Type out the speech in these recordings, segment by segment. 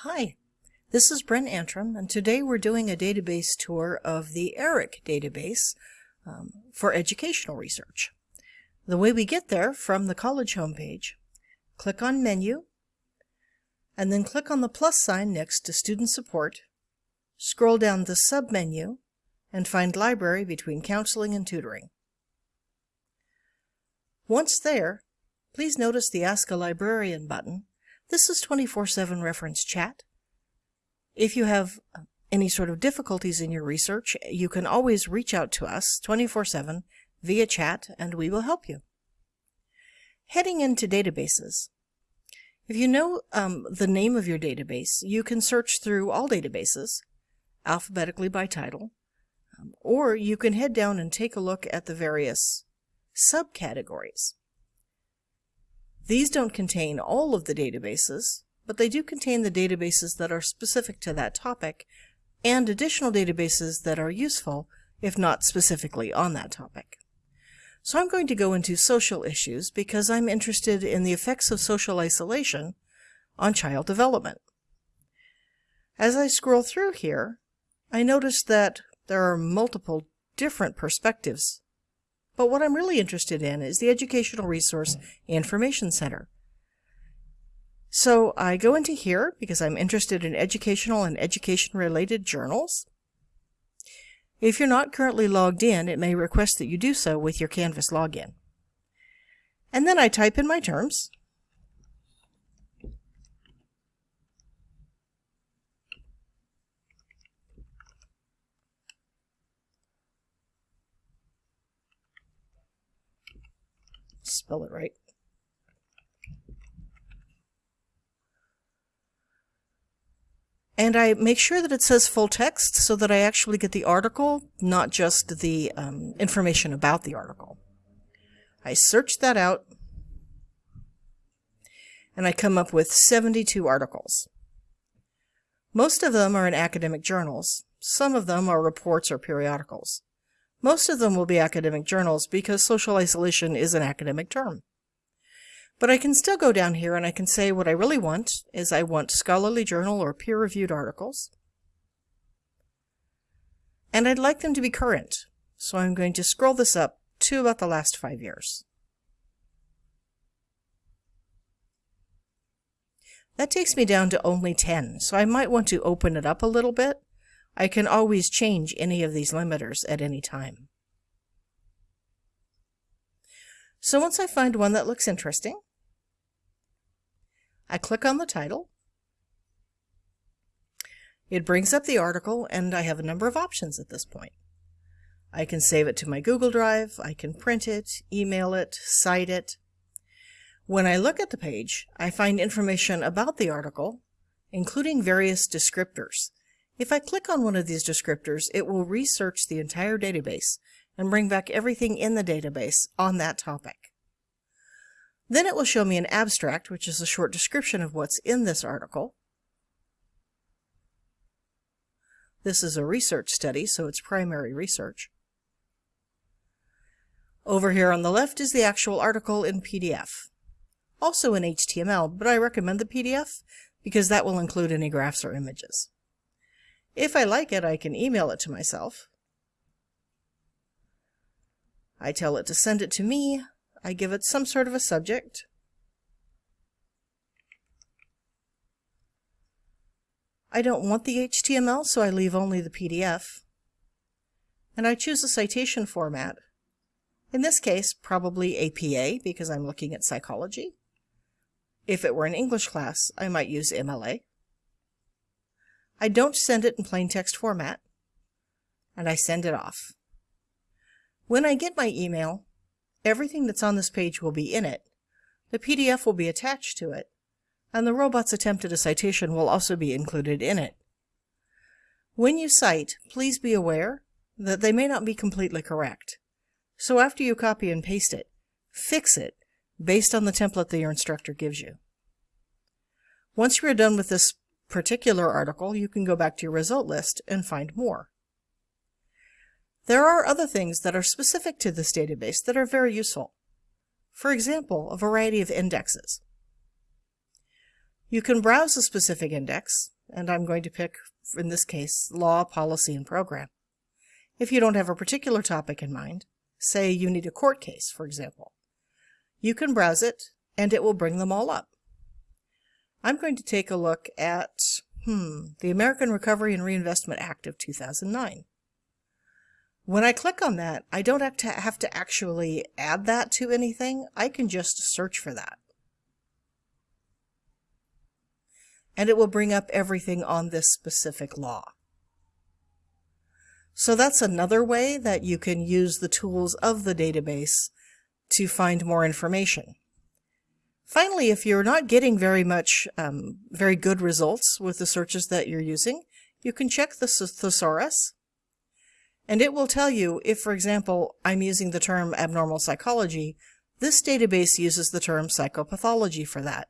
Hi, this is Brent Antrim, and today we're doing a database tour of the ERIC database um, for educational research. The way we get there from the college homepage, click on Menu, and then click on the plus sign next to Student Support, scroll down the submenu, and find Library between Counseling and Tutoring. Once there, please notice the Ask a Librarian button this is 24-7 reference chat. If you have any sort of difficulties in your research, you can always reach out to us 24-7 via chat and we will help you. Heading into databases. If you know um, the name of your database, you can search through all databases, alphabetically by title, um, or you can head down and take a look at the various subcategories. These don't contain all of the databases, but they do contain the databases that are specific to that topic and additional databases that are useful, if not specifically on that topic. So I'm going to go into social issues because I'm interested in the effects of social isolation on child development. As I scroll through here, I notice that there are multiple different perspectives but what I'm really interested in is the Educational Resource Information Center. So I go into here because I'm interested in educational and education-related journals. If you're not currently logged in, it may request that you do so with your Canvas login. And then I type in my terms, spell it right. And I make sure that it says full text so that I actually get the article, not just the um, information about the article. I search that out and I come up with 72 articles. Most of them are in academic journals. Some of them are reports or periodicals. Most of them will be academic journals because social isolation is an academic term. But I can still go down here and I can say what I really want is I want scholarly journal or peer-reviewed articles. And I'd like them to be current. So I'm going to scroll this up to about the last five years. That takes me down to only 10, so I might want to open it up a little bit I can always change any of these limiters at any time. So once I find one that looks interesting, I click on the title. It brings up the article and I have a number of options at this point. I can save it to my Google Drive, I can print it, email it, cite it. When I look at the page, I find information about the article, including various descriptors if I click on one of these descriptors, it will research the entire database and bring back everything in the database on that topic. Then it will show me an abstract, which is a short description of what's in this article. This is a research study, so it's primary research. Over here on the left is the actual article in PDF. Also in HTML, but I recommend the PDF because that will include any graphs or images. If I like it, I can email it to myself. I tell it to send it to me. I give it some sort of a subject. I don't want the HTML, so I leave only the PDF. And I choose a citation format. In this case, probably APA, because I'm looking at psychology. If it were an English class, I might use MLA. I don't send it in plain text format, and I send it off. When I get my email, everything that's on this page will be in it, the PDF will be attached to it, and the robot's attempt at a citation will also be included in it. When you cite, please be aware that they may not be completely correct. So after you copy and paste it, fix it based on the template that your instructor gives you. Once you are done with this particular article, you can go back to your result list and find more. There are other things that are specific to this database that are very useful. For example, a variety of indexes. You can browse a specific index and I'm going to pick, in this case, law, policy, and program. If you don't have a particular topic in mind, say you need a court case, for example, you can browse it and it will bring them all up. I'm going to take a look at, hmm, the American Recovery and Reinvestment Act of 2009. When I click on that, I don't have to, have to actually add that to anything. I can just search for that. And it will bring up everything on this specific law. So that's another way that you can use the tools of the database to find more information. Finally, if you're not getting very much, um, very good results with the searches that you're using, you can check the thesaurus and it will tell you if, for example, I'm using the term abnormal psychology, this database uses the term psychopathology for that.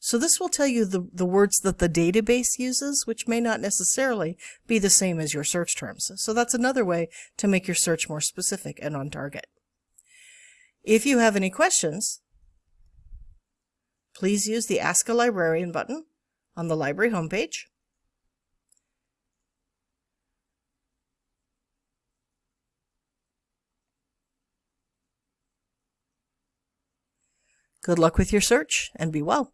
So this will tell you the, the words that the database uses, which may not necessarily be the same as your search terms. So that's another way to make your search more specific and on target. If you have any questions, please use the Ask a Librarian button on the library homepage. Good luck with your search and be well.